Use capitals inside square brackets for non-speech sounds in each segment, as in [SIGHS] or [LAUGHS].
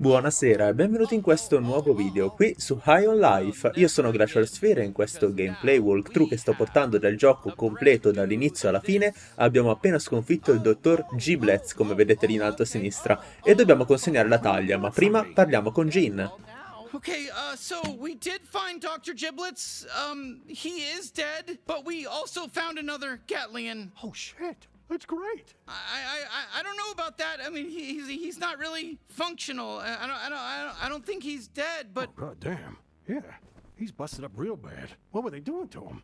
Buonasera e benvenuti in questo nuovo video qui su High on Life. Io sono Glacial Sphere e in questo gameplay walkthrough che sto portando dal gioco completo dall'inizio alla fine abbiamo appena sconfitto il dottor Giblets come vedete lì in alto a sinistra e dobbiamo consegnare la taglia ma prima parliamo con Jean. Okay, uh, so we did find Dr. Giblets. Um, he is dead, but we also found another Gatlian. Oh shit, that's great. I, I, I, I don't know about that. I mean, he, he's he's not really functional. I I don't, I don't, I don't, I don't think he's dead. But Oh god damn. Yeah, he's busted up real bad. What were they doing to him?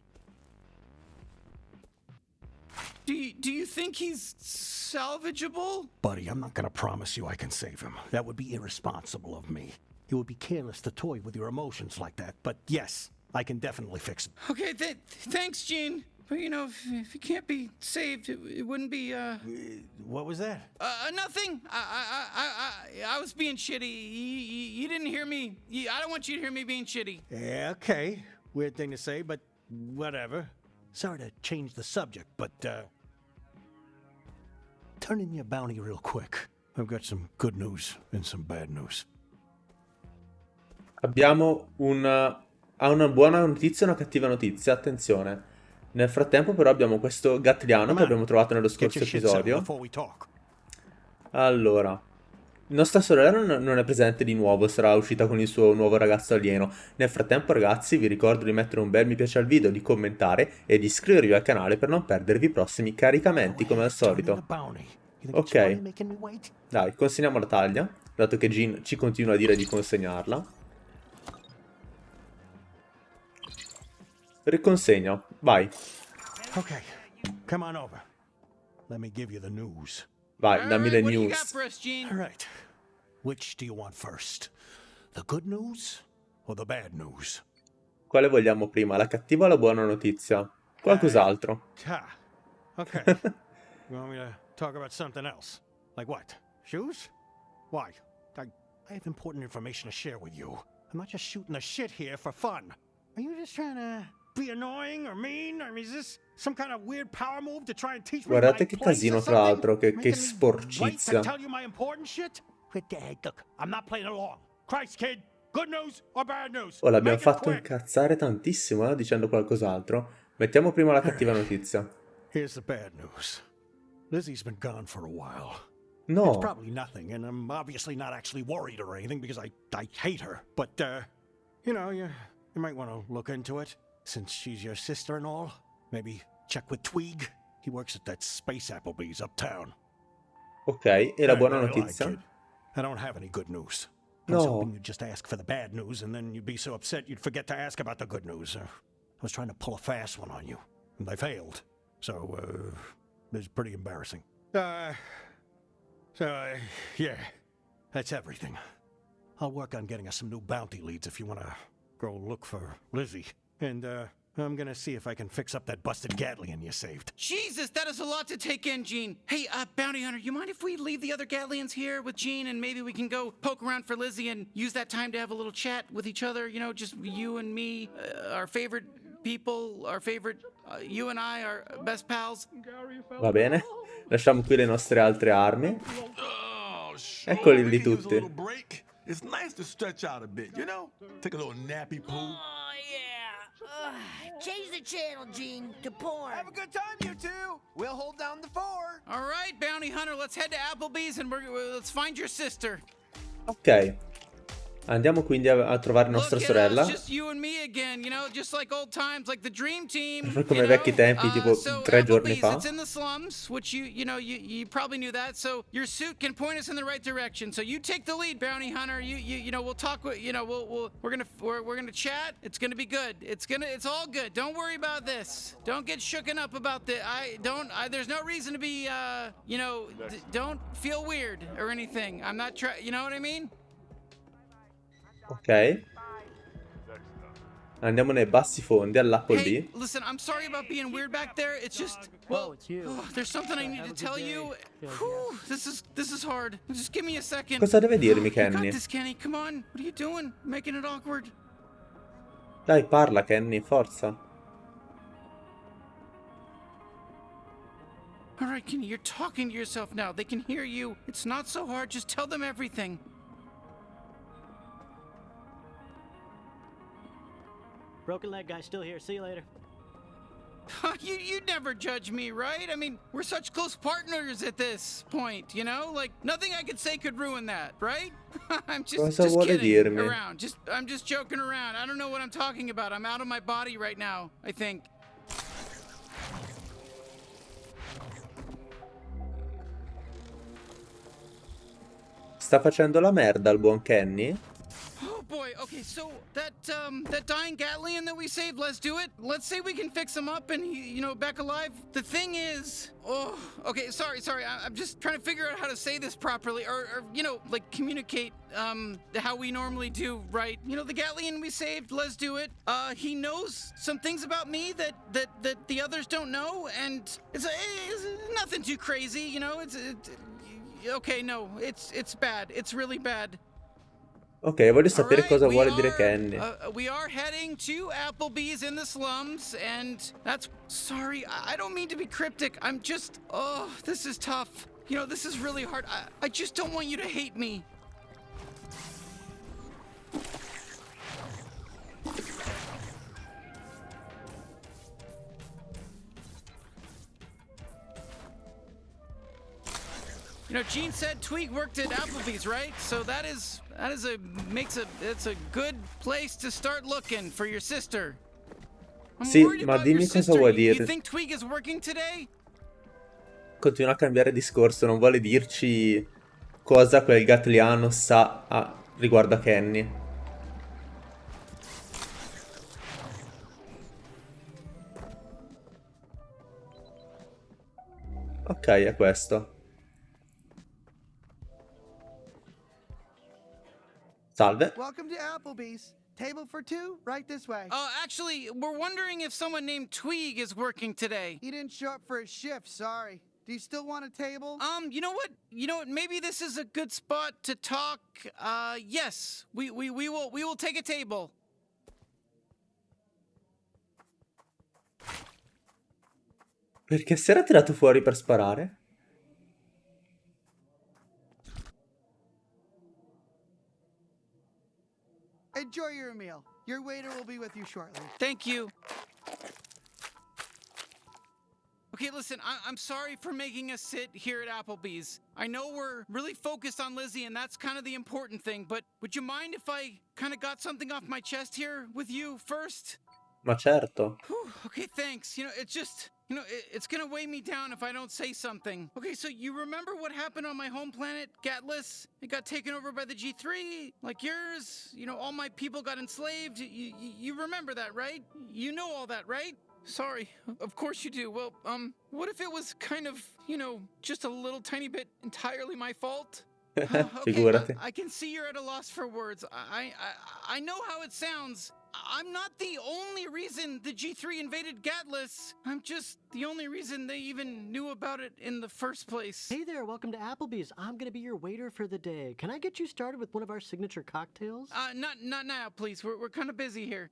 do you, do you think he's salvageable? Buddy, I'm not gonna promise you I can save him. That would be irresponsible of me. It would be careless to toy with your emotions like that. But yes, I can definitely fix him. Okay, th- thanks, Gene. But you know, if, if he can't be saved, it, it wouldn't be. Uh, What was that? uh, nothing. I, I, I, I, I was being shitty. You, you, you didn't hear me. You, I don't want you to hear me being shitty. Yeah, okay. Weird thing to say, but whatever. Sorry to change the subject, but uh turn in your bounty real quick. I've got some good news and some bad news. Abbiamo una, ha una buona notizia e una cattiva notizia, attenzione. Nel frattempo però abbiamo questo Gatliano che abbiamo trovato nello scorso episodio. Allora, nostra sorella non, è presente di nuovo, sarà uscita con il suo nuovo ragazzo alieno. Nel frattempo ragazzi vi ricordo di mettere un bel mi piace al video, di commentare e di iscrivervi al canale per non perdervi i prossimi caricamenti come al solito. Ok. Dai, consegniamo la taglia, dato che Jean ci continua a dire di consegnarla. Riconsegna, vai, Okay, come on over. Let me give you the news. vai, All dammi right, le news. All right. Which do you want first? The good news or the bad news? Quale vogliamo prima, la cattiva o la buona notizia? Qualcos'altro. Ha. Okay. [LAUGHS] you want me to talk about something else? Like what? Shoes? Why? I, I have important information to share with you. I'm not just shooting the shit here for fun. Are you just trying to be annoying or mean? I mean, is this some kind of weird power move to try and teach me Guardate che casino, tra l'altro, che- che sporcizia. tell you my important shit? Quit the look, I'm not playing along. Christ, kid, good news or bad news? Oh, l'abbiamo fatto incazzare tantissimo, eh, dicendo qualcos'altro. Mettiamo prima la cattiva [LAUGHS] notizia. Here's the bad news. Lizzie's been gone for a while. It's No, probably nothing, and I'm obviously not actually worried or anything because I, I hate her. But, uh, you know, you, you might want to look into it since she's your sister and all. Maybe check with Tweeg. He works at that Space Applebee's uptown. ok, e la Hey, buona I, notizia? kid? I don't have any good news. No. I was hoping you'd just ask for the bad news, and then you'd be so upset you'd forget to ask about the good news. Uh, I was trying to pull a fast one on you, and I failed. So, uh, it's pretty embarrassing. Uh, so, uh, yeah, that's everything. I'll work on getting us some new bounty leads if you want to go look for Lizzie. And, uh, I'm gonna see if I can fix up that busted Gatlian you saved. Jesus, that is a lot to take in, Gene. Hey, uh, Bounty Hunter, you mind if we leave the other Gatlians here with Gene and maybe we can go poke around for Lizzie and use that time to have a little chat with each other? You know, just you and me, uh, our favorite people, our favorite, uh, you and I, our best pals. Va bene. Lasciamo qui le nostre altre armi. Oh. Eccoli we lì can tutti. It's nice to stretch out a bit, you know? Take a little nappy poo. Oh, yeah. Ugh. Change the channel, Gene, to porn. Have a good time, you two. We'll hold down the fort. All right, Bounty Hunter, let's head to Applebee's and we're, let's find your sister. Ok. Andiamo quindi a, a trovare nostra Look, you know, sorella. just you and me again, you know, just like old times, like the dream team. Come ai vecchi tempi, Uh, tipo so tre giorni fa. It's in the slums, which you you know you, you probably knew that. So your suit can point us in the right direction. So you take the lead, bounty hunter. You you you know we'll talk you know, we'll, we'll, we're gonna we're, gonna chat. It's gonna be good. It's gonna it's all good. Don't worry about this. Don't get shooken up about the. I don't. There's no reason to be. Uh, you know, don't feel weird or anything. I'm not trying. You know what I mean? Ok. Andiamo nei bassi fondi all'Apple listen, I'm sorry about being weird back there. It's just, well, it's you. oh, [SIGHS] there's something I need to tell you. Whew, this is this is hard. Just give me a second. Cosa deve dirmi, [GASPS] You got Kenny? this, Kenny. Come on. What are you doing? Making it awkward. Dai, parla, Kenny, forza. All right, Kenny, you're talking to yourself now. They can hear you. It's not so hard. Just tell them everything. Broken leg guy still here. See you later. [LAUGHS] you you'd never judge me, right? I mean, we're such close partners at this point, you know? Like nothing I could say could ruin that, right? [LAUGHS] I'm just, Cosa just kidding dirmi? around. Just I'm just joking around. I don't know what I'm talking about. I'm out of my body right now, I think. Sta facendo la merda il buon Kenny? Boy. Okay, so that um that dying Gatlian that we saved, Lezduit. Let's say we can fix him up and he, you know, back alive. The thing is, oh, okay, sorry, sorry. I, I'm just trying to figure out how to say this properly, or, or you know, like communicate um how we normally do, right? You know, the Gatlian we saved, Lezduit. Uh, he knows some things about me that that that the others don't know, and it's, it's nothing too crazy, you know. It's it, okay, no, it's it's bad. It's really bad. Ok, voglio sapere Alright, cosa vuole dire are, Kenny. uh, we are heading to Applebee's in the slums, and that's. Sorry, I I don't mean to be cryptic. I'm just. Oh, this is tough. You know, this is really hard. I, I just don't want you to hate me. You know, Gene said Tweak worked at Applebee's, right? So that is that is a makes a it's a good place to start looking for your sister. I'm Sì, ma dimmi cosa vuoi You- You dire. think Tweak is working today? Continua a cambiare discorso, non vuole dirci cosa quel Gatliano sa a- riguardo a Kenny. Ok, è questo. Salve. Welcome to Applebee's. Table for two, right this way. Uh, actually, we're wondering if someone named Tweeg is working today. He didn't show up for his shift, sorry. Do you still want a table? Um, you know what? You know what? Maybe this is a good spot to talk. Uh, yes, we we, we will we will take a table. Perché si era tirato fuori per sparare? Enjoy your meal. Your waiter will be with you shortly. Thank you. Okay, listen, I- I'm sorry for making us sit here at Applebee's. I know we're really focused on Lizzie, and that's kind of the important thing, but would you mind if I kind of got something off my chest here with you first? Ma certo. Whew, okay, thanks. You know, it's just, you know, it, it's gonna weigh me down if I don't say something. Okay, so you remember what happened on my home planet, Gatlas? It got taken over by the G3, like yours. You know, all my people got enslaved. You, you, you remember that, right? You know all that, right? Sorry, of course you do. Well, um, what if it was kind of, you know, just a little tiny bit entirely my fault? [LAUGHS] okay, Figurati. I, I can see you're at a loss for words. I, I I know how it sounds. I'm not the only reason the G3 invaded Gatlas. I'm just the only reason they even knew about it in the first place. Hey there, welcome to Applebee's. I'm gonna be your waiter for the day. Can I get you started with one of our signature cocktails? Uh, not not now, please. We're we're kind of busy here.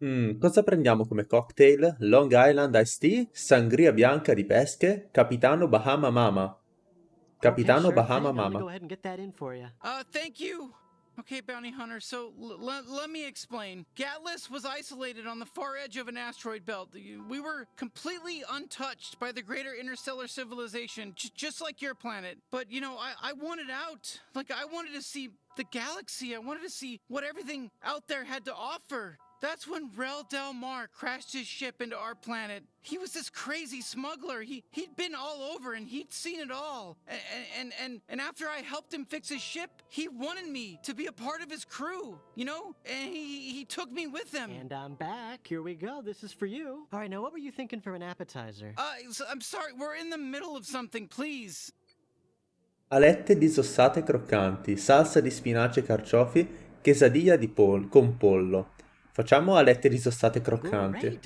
Mm, cosa prendiamo come cocktail? Long Island Iced Tea, Sangria bianca di pesche, Capitano Bahama Mama. Capitano okay, sure Bahama thing. Mama. go ahead and get that in for you. Uh, thank you. Okay, bounty hunter. So let me explain. Gatlas was isolated on the far edge of an asteroid belt. We were completely untouched by the greater interstellar civilization, just like your planet. But you know, I-, I wanted out. Like I wanted to see the galaxy. I wanted to see what everything out there had to offer. That's when Rel Del Mar crashed his ship into our planet. He was this crazy smuggler. He he'd been all over and he'd seen it all. And and and and after I helped him fix his ship, he wanted me to be a part of his crew. You know, and he he took me with him. And I'm back. Here we go. This is for you. All right, now what were you thinking for an appetizer? uh, I'm sorry. We're in the middle of something. Please. Alette disossate croccanti, salsa di spinaci e carciofi, quesadilla di pol- con pollo. Facciamo alette disossate croccanti.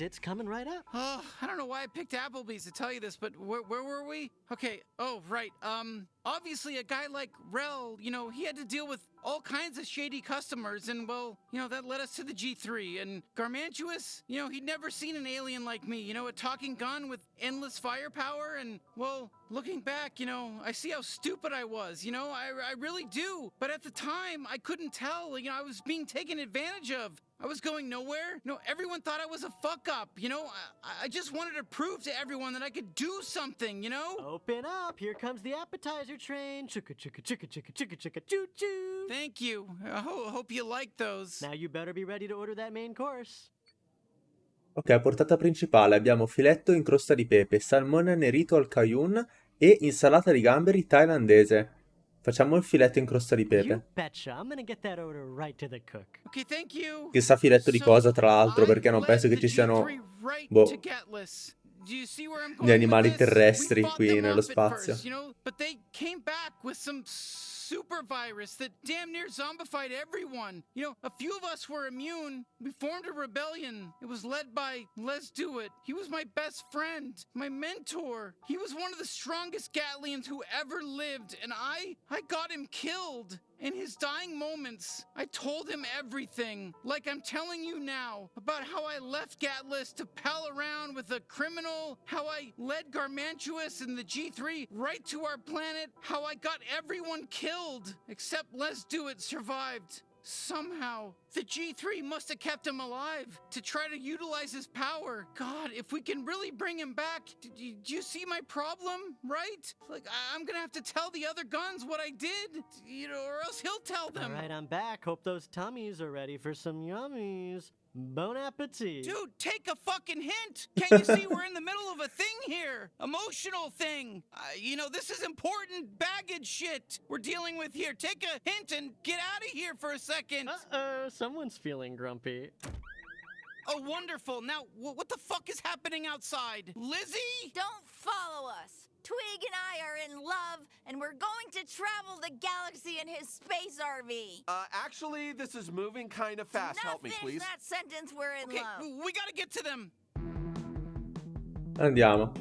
Oh, I don't know why I picked Applebee's to tell you this, but where, where were we? Okay. Oh, right. Um, obviously a guy like Rel, you know, he had to deal with all kinds of shady customers, and well, you know, that led us to the G3. And Garmantuous, you know, he'd never seen an alien like me, you know, a talking gun with endless firepower. And well, looking back, you know, I see how stupid I was, you know, I, I really do. But at the time, I couldn't tell, you know, I was being taken advantage of. I was going nowhere. You know, everyone thought I was a fuck up. You know, I, I just wanted to prove to everyone that I could do something, you know? Open up. Here comes the appetizer train. Chicka, chicka, chicka, chicka, chicka, chicka, choo choo. Thank you. I ho- hope you like those. Now you better be ready to order that main course. Ok, a portata principale abbiamo filetto in crosta di pepe, salmone annerito al cajun e insalata di gamberi thailandese. Facciamo il filetto in crosta di You pepe. betcha. I'm gonna get that order right to the cook. Okay, thank you. Chissà filetto di cosa, tra l'altro, perché non penso che ci siano G3 right boh, gli animali terrestri qui nello spazio. Super virus that damn near zombified everyone. You know, a few of us were immune. We formed a rebellion. It was led by Lezduit. He was my best friend, my mentor. He was one of the strongest Gatlians who ever lived, and I I got him killed. In his dying moments, I told him everything, like I'm telling you now, about how I left Gatlas to pal around with a criminal, how I led Garmantuous and the G3 right to our planet, how I got everyone killed, except Lezduit survived. Somehow, the G3 must have kept him alive to try to utilize his power. God, if we can really bring him back, do, do you see my problem? Right? Like, I- I'm gonna have to tell the other guns what I did, you know, or else he'll tell them. right, I'm back. Hope those tummies are ready for some yummies. Bon appetit. Dude, take a fucking hint. Can't you see we're in the middle of a thing here? Emotional thing. Uh, you know, this is important baggage shit we're dealing with here. Take a hint and get out of here for a second. Uh-oh, someone's feeling grumpy. Oh, wonderful. Now, wh- what the fuck is happening outside? Lizzie? Don't follow us. Twig and I are in love, and we're going to travel the galaxy in his space RV. Uh, actually, this is moving kind of fast. Now Help me, please. that sentence. We're in Okay, love. we gotta get to them. Andiamo.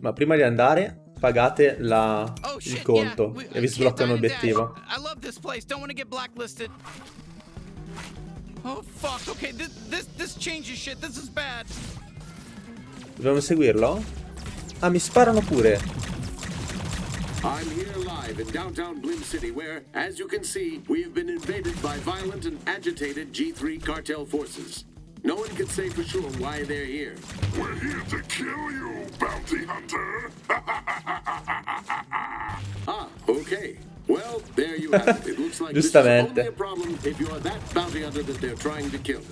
Ma prima di andare, pagate la- Oh il conto yeah. e vi sbloccano l'obiettivo. I love this place. Don't want to get blacklisted. Oh fuck. Okay, this this this changes shit. This is bad. Dobbiamo seguirlo? Ah, mi sparano pure. I'm here live in downtown Blim City, where, as you can see, we've been invaded by violent and agitated G3 cartel forces. No one can say for sure why they're here. We're here to kill you, bounty hunter. [LAUGHS] Ah, okay. Well, there you have it. It looks like this is Giustamente. only a problem if you're that bounty hunter that they're trying to kill.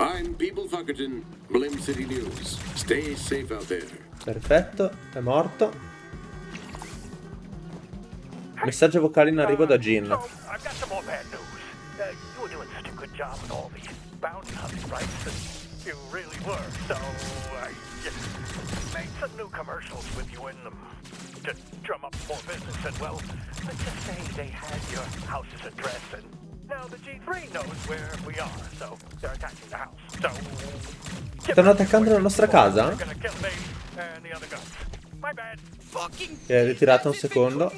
I'm People Fuckerton, Blim City News. Stay safe out there. Perfetto, è morto. Messaggio vocale in arrivo da Gin. Uh, so, I. I. I've done some new commercials with you. I've done a lot of business and well, let's just say they had your house's address and now the G3 knows where we are, so they're attacking the house. So, give Stanno attaccando la nostra casa? Si è ritirata un secondo.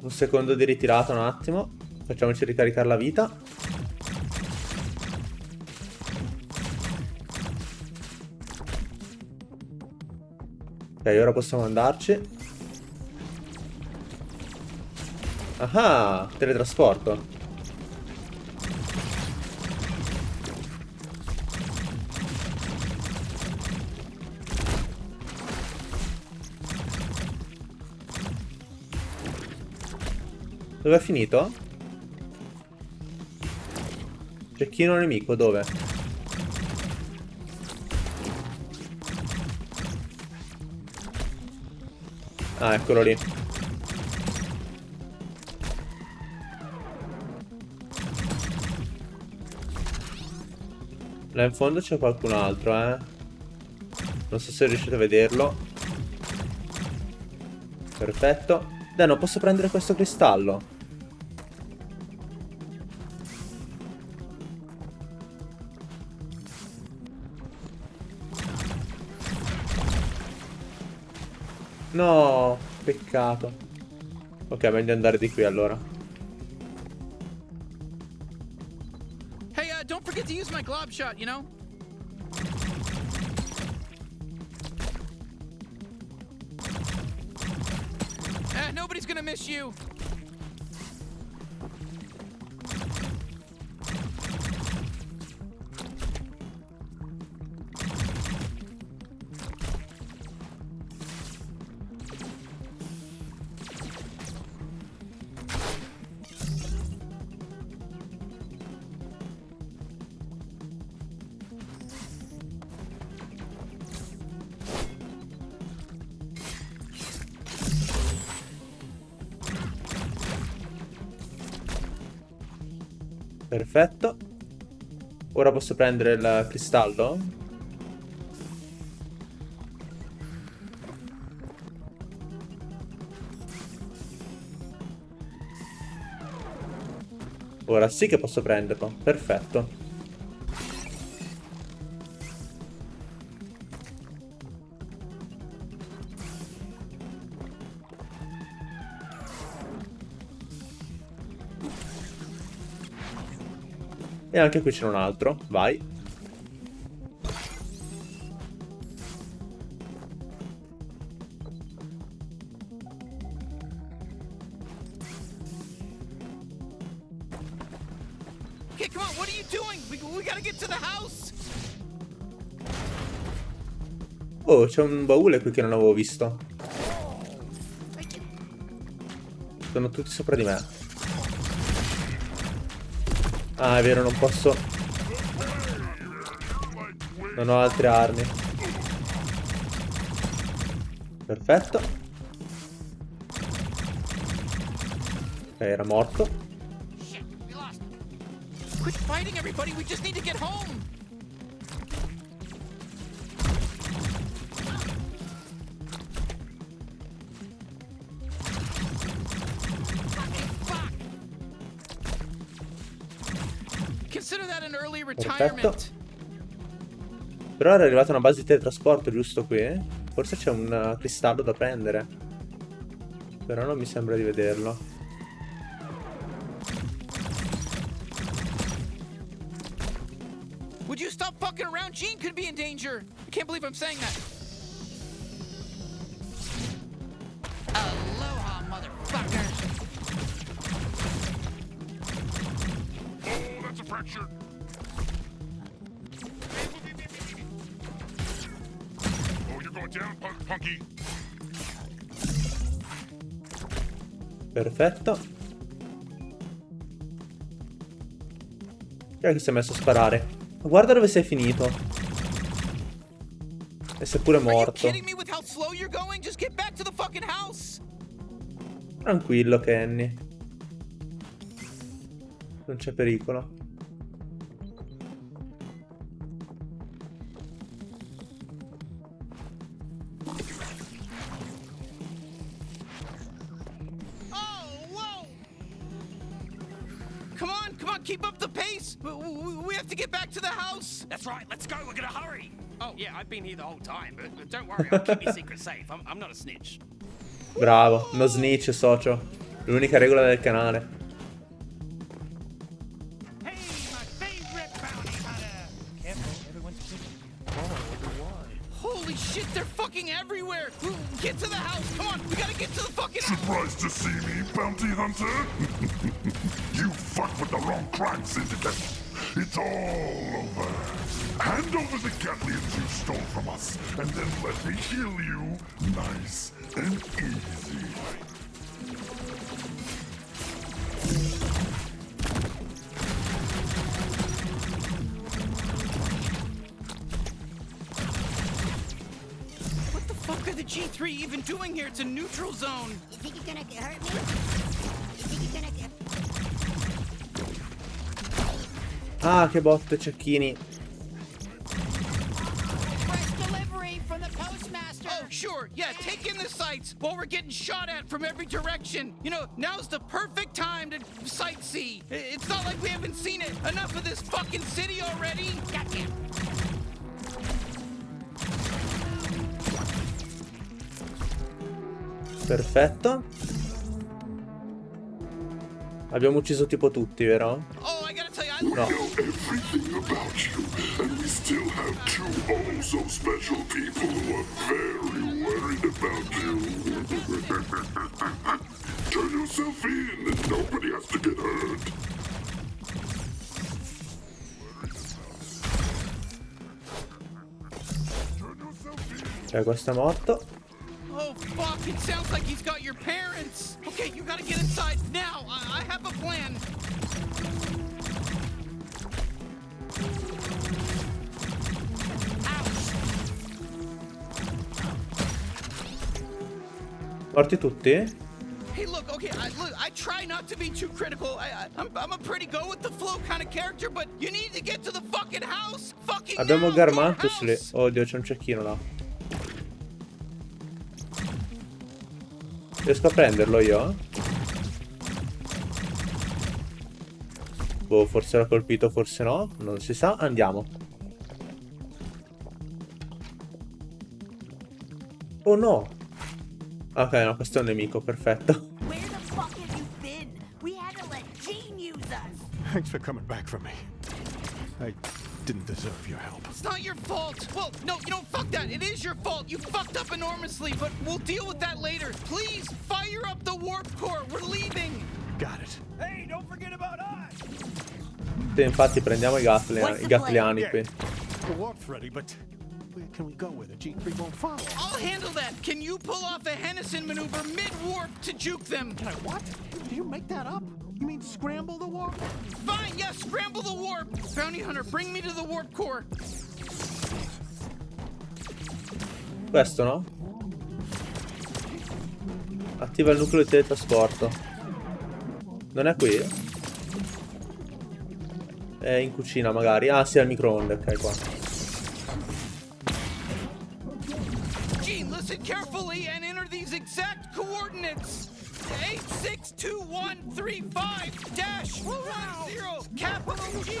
Un secondo di ritirata, un attimo. Facciamoci ricaricare la vita. Ok, ora possiamo andarci. Ah, teletrasporto. Dove è finito? Cecchino nemico, dove? Ah, eccolo lì. Là in fondo c'è qualcun altro, eh. Non so se riuscite a vederlo. Perfetto. Dai, non posso prendere questo cristallo. No, peccato. Ok, meglio andare di qui allora. Glob shot, you know? Eh, nobody's gonna miss you. Perfetto. Ora posso prendere il cristallo? Ora sì che posso prenderlo. Perfetto. E anche qui c'è un altro. Vai. Okay, come on, what are you doing? We, we gotta get to the house. Oh, c'è un baule qui che non avevo visto. Sono tutti sopra di me. Ah, è vero, non posso... Non ho altre armi. Perfetto. Ok, era morto. Quit fighting everybody, we just need to get home. Retirement. Però era arrivata una base di teletrasporto giusto qui? Forse c'è un uh, cristallo da prendere. Però non mi sembra di vederlo. Would you stop fucking around? Gene could be in danger. I can't believe I'm saying that. picture. Oh, you're going down. Perfetto. Chi si è messo a sparare? Guarda dove sei finito. E sei pure morto. Tranquillo, Kenny. Non c'è pericolo. Up the pace. We, we, we have to get back to the house. That's right, let's go, we're gonna hurry. Oh, yeah, I've been here the whole time, but, but don't worry, I'll keep your secret safe. I'm, I'm not a snitch. Bravo, no snitch, socio. L'unica regola del canale. Holy shit, they're fucking everywhere. Get to the house. Come on, we gotta get to the fucking house. Surprised to see me, bounty hunter? [LAUGHS] you fucked with the wrong crime syndicate. It's all over. Hand over the Gatlians you stole from us, and then let me heal you nice and easy. What the fuck are the G3 even doing here? It's a neutral zone. You think you're gonna hurt me? Ah, che botte, cecchini. delivery from the postmaster. Oh, sure. Yeah, take in the sights while we're getting shot at from every direction. You know, now's the perfect time to sightsee. It's not like we haven't seen it. Enough of this fucking city already. Goddamn. Perfetto. Abbiamo ucciso tipo tutti, vero? I gotta tell you, I No. Everything about you, and we still have two oh so special people who are very worried about you. [LAUGHS] Turn yourself in, and nobody has to get hurt. Ok, questo è morto. Oh, fuck, it sounds like he's got your parents. Okay, you gotta get inside now. I, I have a plan. Morti tutti? Hey, look, okay, I, look, I try not to be too critical. I, I, I'm, I'm a pretty go with the flow kind of character, but you need to get to the fucking house. Fucking Abbiamo Garmantus lì. Oddio, c'è un cecchino là. Riesco a prenderlo io? Boh, forse l'ha colpito, forse no. Non si sa. Andiamo. Oh no! Ok, no, questo è un nemico, perfetto. Thanks for coming back for me. I didn't deserve your help. It's not your fault. Well, no, you know, fuck that. It is your fault. You fucked up enormously, but we'll deal with that later. Please, fire up the warp core. We're leaving. Got it. Hey, don't forget about us! Sì, infatti prendiamo i, gatli- i gatliani qui. The warp's ready, but can we go where the G3 won't follow? I'll handle that. Can you pull off a Hennison maneuver mid-warp to juke them? Can I what? Did you make that up? You mean scramble the warp? Fine, yes, scramble the warp. Bounty Hunter, bring me to the warp core. Questo no? Attiva il nucleo di teletrasporto. Non è qui? È in cucina magari. Ah sì, al microonde, ok qua. Listen carefully and enter these exact coordinates. 862135 dash 10 capital G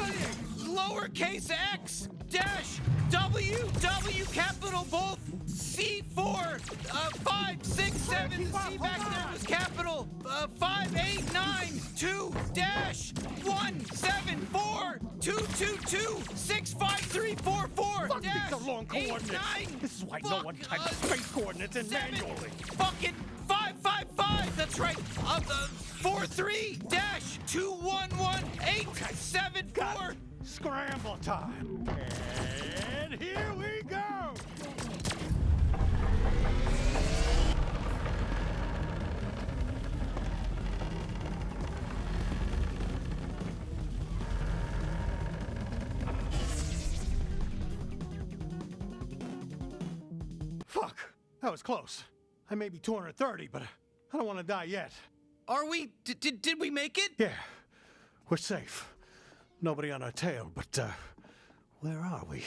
lowercase x dash W W capital both C4 uh, 5 6 7 C back there was capital uh, 5 8 9 2 dash 1 7 4 2 2 2 6 5 3 4 4 Fuck, these are long 8 coordinates. 9 This is why no one types uh, space coordinates in seven, manually. Fucking five five five. That's right. Uh, uh, four three dash two one one eight seven four. Scramble time. And here we go. Fuck. That was close. I may be 230, but I don't want to die yet. Are we? Did, did did we make it? Yeah, we're safe. Nobody on our tail, but uh, where are we?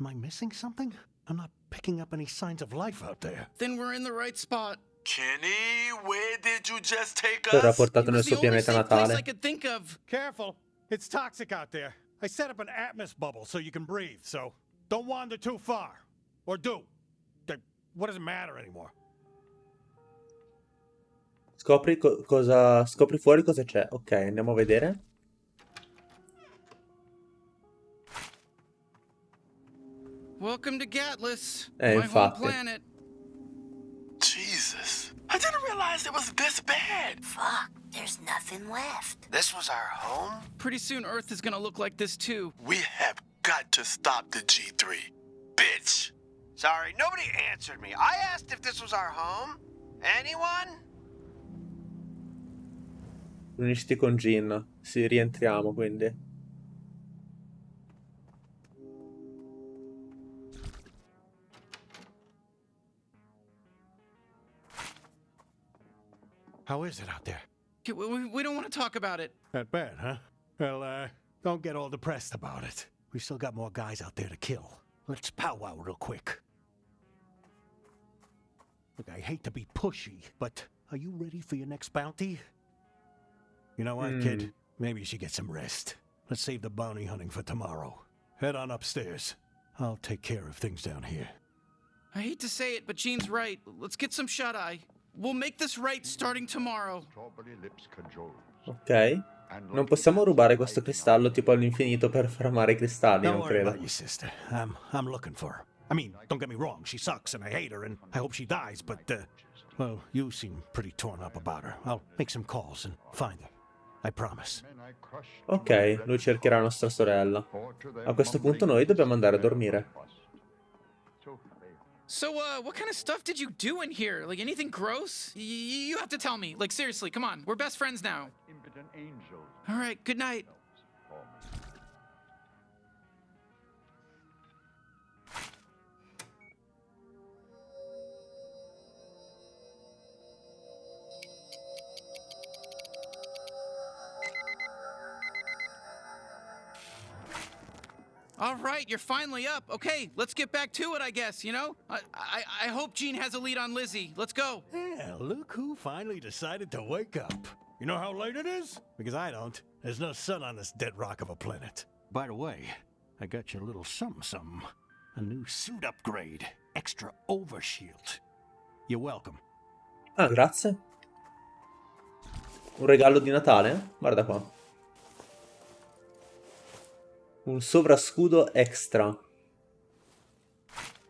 Am I missing something? I'm not picking up any signs of life out there. Then we're in the right spot. Kenny, where did you just take Verrà us? portato nel It's the only safe place I could think of. Careful, it's toxic out there. I set up an atmos bubble so you can breathe, so don't wander too far. Or do. What does it matter anymore? Scopri co- cosa. Scopri fuori cosa c'è. Ok, andiamo a vedere. Welcome to Gatlas, Eh, my home planet. Jesus. I didn't realize it was this bad. Fuck, there's nothing left. This was our home? Pretty soon Earth is gonna look like this too. We have got to stop the G3. Bitch. Sorry, nobody answered me. I asked if this was our home. Anyone? Unisciti con Jin. Sì, rientriamo quindi. How is it out there? We, we, we don't want to talk about it. That bad, huh? Well, uh, don't get all depressed about it. We still got more guys out there to kill. Let's powwow real quick. Look, I hate to be pushy, but are you ready for your next bounty? You know what, Hmm. kid? Maybe you should get some rest. Let's save the bounty hunting for tomorrow. Head on upstairs. I'll take care of things down here. I hate to say it, but Gene's right. Let's get some shut eye. we'll make this right starting tomorrow. Ok. Non possiamo rubare questo cristallo tipo all'infinito per fermare i cristalli, Don't non worry credo. about your sister. I'm, I'm looking for her. I mean, don't get me wrong, she sucks and I hate her and I hope she dies, but, uh, well, you seem pretty torn up about her. I'll make some calls and find her. I promise. Ok, lui cercherà nostra sorella. A questo punto noi dobbiamo andare a dormire. So, uh, what kind of stuff did you do in here? Like anything gross? Y- you have to tell me. Like seriously, come on. We're best friends now. All right. Good night. All right, you're finally up. Okay, let's get back to it, I guess, you know? I, I, I hope Gene has a lead on Lizzie. Let's go. Yeah, look who finally decided to wake up. You know how late it is? Because I don't. There's no sun on this dead rock of a planet. By the way, I got you a little something something. A new suit upgrade. Extra overshield. You're welcome. Ah, grazie. Un regalo di Natale? Guarda qua. Un sovrascudo extra.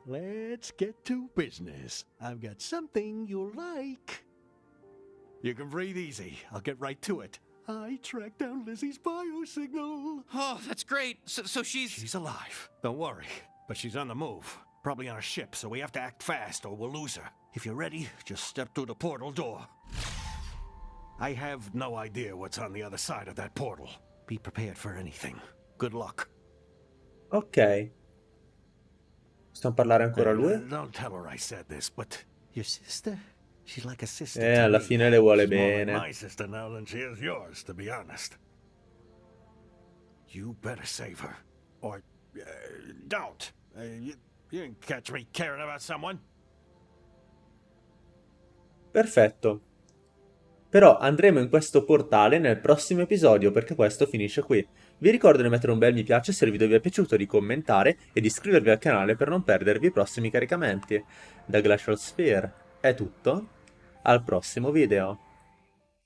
Let's get to business. I've got something you'll like. You can breathe easy. I'll get right to it. I tracked down Lizzie's biosignal. Oh, that's great. So, so she's. She's alive. Don't worry. But she's on the move. Probably on a ship, so we have to act fast or we'll lose her. If you're ready, just step through the portal door. I have no idea what's on the other side of that portal. Be prepared for anything. Good luck. Ok. Possiamo parlare ancora a lui? Uh, Don't tell her I said this, but your sister? She's like a sister. Eh, alla fine le vuole bene. my sister now than she is yours, to be honest. You better save her. Or uh, don't. Uh, you, you didn't catch me caring about someone. Perfetto. Però andremo in questo portale nel prossimo episodio perché questo finisce qui. Vi ricordo di mettere un bel mi piace se il video vi è piaciuto, di commentare e di iscrivervi al canale per non perdervi i prossimi caricamenti. Da Glacial Sphere è tutto, al prossimo video.